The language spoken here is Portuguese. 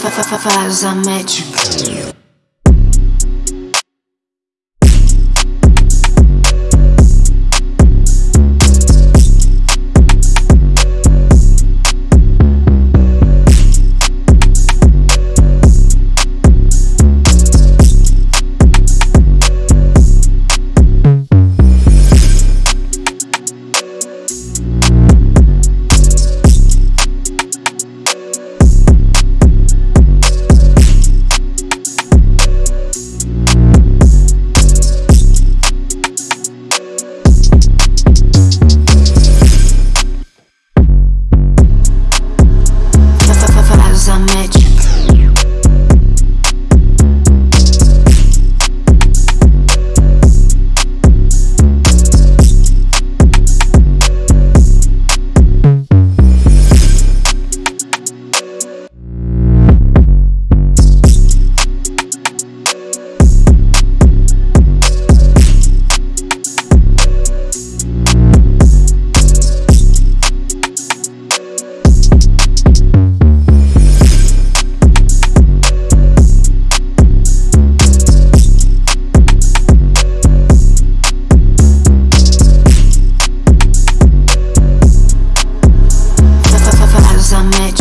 Faz a match. much match